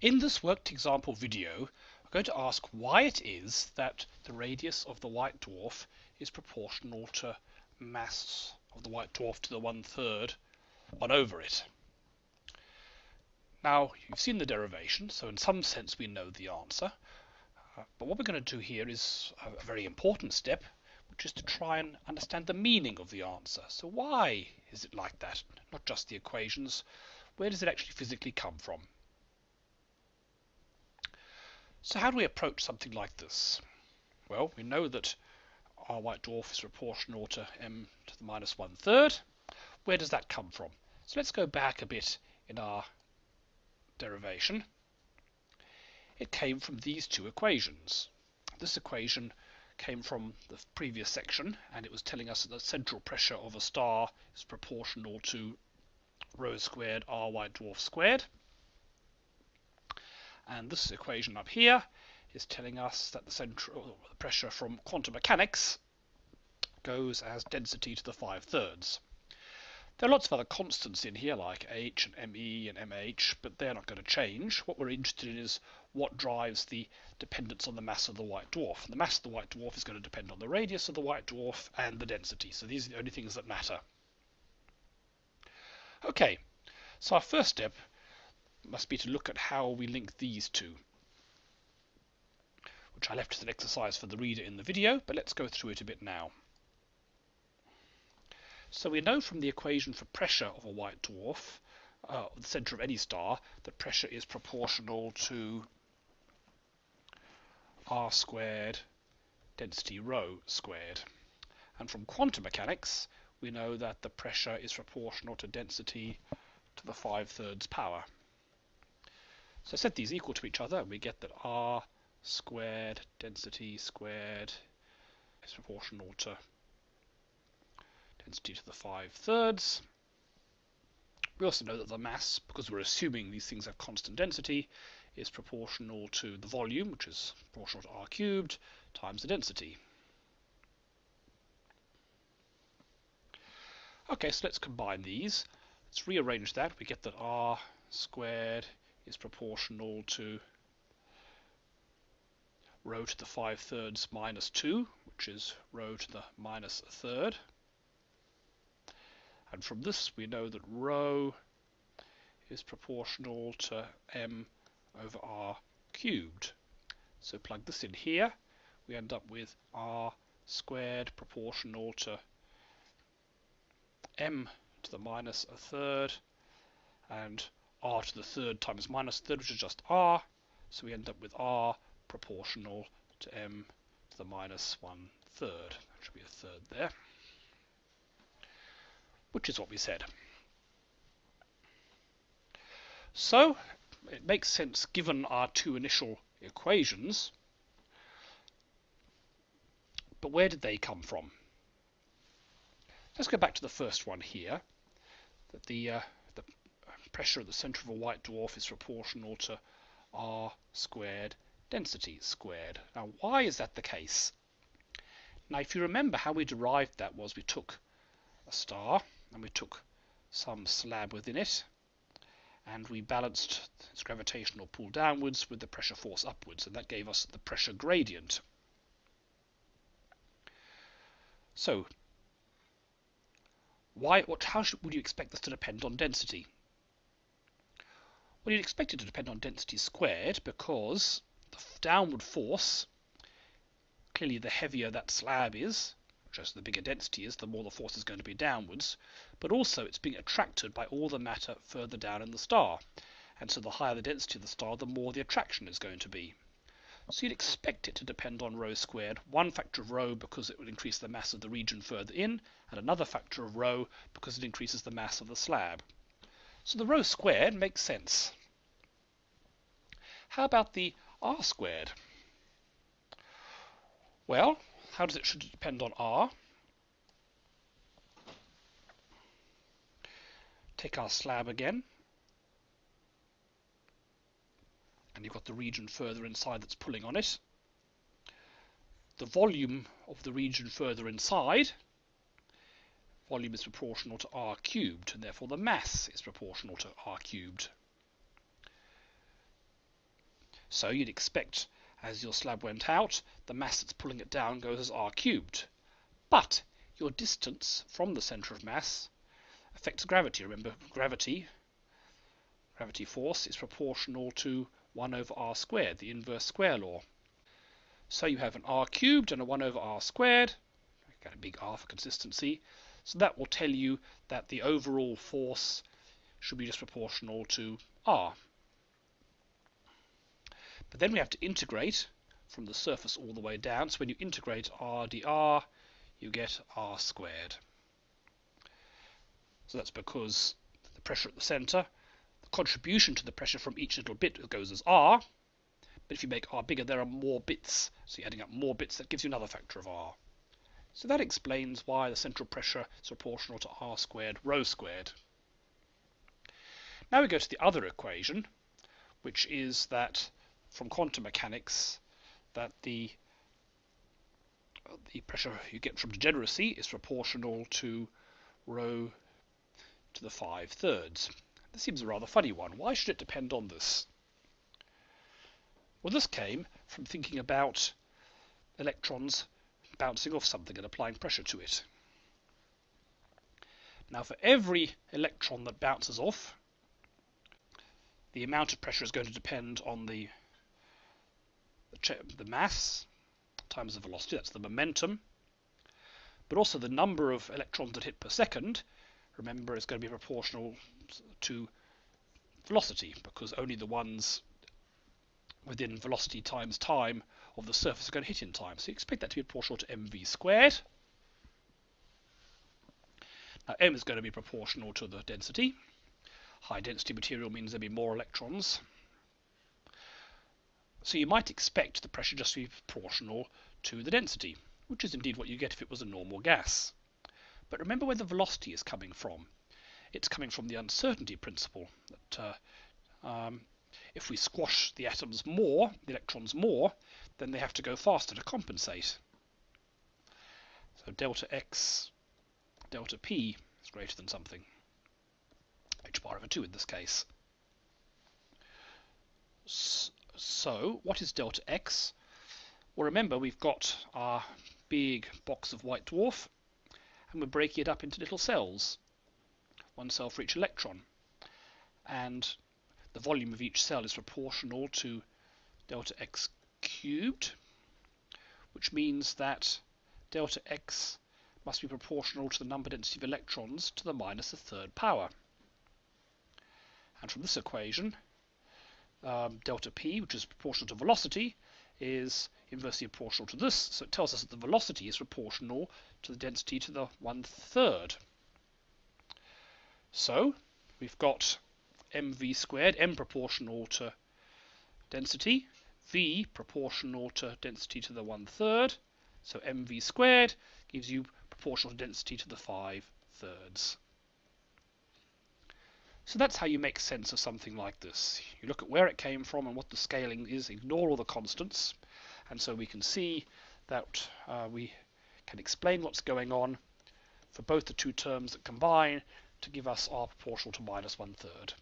In this worked example video, I'm going to ask why it is that the radius of the white dwarf is proportional to mass of the white dwarf to the one third 1 over it. Now, you've seen the derivation, so in some sense we know the answer. Uh, but what we're going to do here is a very important step, which is to try and understand the meaning of the answer. So why is it like that? Not just the equations. Where does it actually physically come from? So how do we approach something like this? Well, we know that our white dwarf is proportional to m to the minus one third. Where does that come from? So let's go back a bit in our derivation. It came from these two equations. This equation came from the previous section and it was telling us that the central pressure of a star is proportional to rho squared r white dwarf squared. And this equation up here is telling us that the central pressure from quantum mechanics goes as density to the 5 thirds. There are lots of other constants in here like h and me and mh, but they're not going to change. What we're interested in is what drives the dependence on the mass of the white dwarf. And the mass of the white dwarf is going to depend on the radius of the white dwarf and the density. So these are the only things that matter. Okay, so our first step must be to look at how we link these two, which I left as an exercise for the reader in the video, but let's go through it a bit now. So we know from the equation for pressure of a white dwarf, uh, the center of any star, that pressure is proportional to r squared density rho squared. And from quantum mechanics, we know that the pressure is proportional to density to the 5 thirds power. So set these equal to each other and we get that R squared density squared is proportional to density to the 5 thirds. We also know that the mass, because we're assuming these things have constant density, is proportional to the volume, which is proportional to r cubed, times the density. Okay, so let's combine these. Let's rearrange that. We get that r squared is proportional to rho to the 5 thirds minus 2, which is rho to the minus a third. And from this we know that rho is proportional to m over r cubed. So plug this in here, we end up with r squared proportional to m to the minus a third and r to the third times minus third, which is just r. So we end up with r proportional to m to the minus one third. That should be a third there, which is what we said. So it makes sense given our two initial equations. But where did they come from? Let's go back to the first one here. That the uh, pressure at the center of a white dwarf is proportional to r squared density squared. Now, why is that the case? Now, if you remember how we derived that was we took a star and we took some slab within it and we balanced its gravitational pull downwards with the pressure force upwards and that gave us the pressure gradient. So, why, what, how should, would you expect this to depend on density? Well, you'd expect it to depend on density squared because the downward force, clearly the heavier that slab is, just the bigger density is, the more the force is going to be downwards, but also it's being attracted by all the matter further down in the star. And so the higher the density of the star, the more the attraction is going to be. So you'd expect it to depend on rho squared, one factor of rho because it would increase the mass of the region further in, and another factor of rho because it increases the mass of the slab. So the rho squared makes sense. How about the r squared? Well, how does it should it depend on r? Take our slab again. And you've got the region further inside that's pulling on it. The volume of the region further inside volume is proportional to r cubed, and therefore the mass is proportional to r cubed. So you'd expect as your slab went out, the mass that's pulling it down goes as r cubed. But your distance from the centre of mass affects gravity. Remember, gravity, gravity force is proportional to 1 over r squared, the inverse square law. So you have an r cubed and a 1 over r squared. I've Got a big R for consistency. So that will tell you that the overall force should be just proportional to r. But then we have to integrate from the surface all the way down. So when you integrate r dr, you get r squared. So that's because the pressure at the center, the contribution to the pressure from each little bit goes as r. But if you make r bigger, there are more bits. So you're adding up more bits, that gives you another factor of r. So that explains why the central pressure is proportional to r squared rho squared. Now we go to the other equation, which is that from quantum mechanics that the the pressure you get from degeneracy is proportional to rho to the 5 thirds. This seems a rather funny one. Why should it depend on this? Well, this came from thinking about electrons bouncing off something and applying pressure to it. Now, for every electron that bounces off, the amount of pressure is going to depend on the the mass times the velocity, that's the momentum, but also the number of electrons that hit per second, remember, is going to be proportional to velocity because only the ones within velocity times time of the surface are going to hit in time. So you expect that to be proportional to mv squared. Now m is going to be proportional to the density. High density material means there'll be more electrons. So you might expect the pressure just to be proportional to the density, which is indeed what you get if it was a normal gas. But remember where the velocity is coming from. It's coming from the uncertainty principle that uh, um, if we squash the atoms more, the electrons more, then they have to go faster to compensate. So delta x, delta p is greater than something. h bar over 2 in this case. So, what is delta x? Well, remember, we've got our big box of white dwarf, and we're breaking it up into little cells, one cell for each electron. And the volume of each cell is proportional to delta x cubed, which means that delta x must be proportional to the number density of electrons to the minus a third power. And from this equation, um, delta p, which is proportional to velocity, is inversely proportional to this. So it tells us that the velocity is proportional to the density to the one third. So we've got mv squared, m proportional to density, v proportional to density to the one third. So mv squared gives you proportional to density to the five thirds. So that's how you make sense of something like this. You look at where it came from and what the scaling is, ignore all the constants, and so we can see that uh, we can explain what's going on for both the two terms that combine to give us r proportional to minus one third.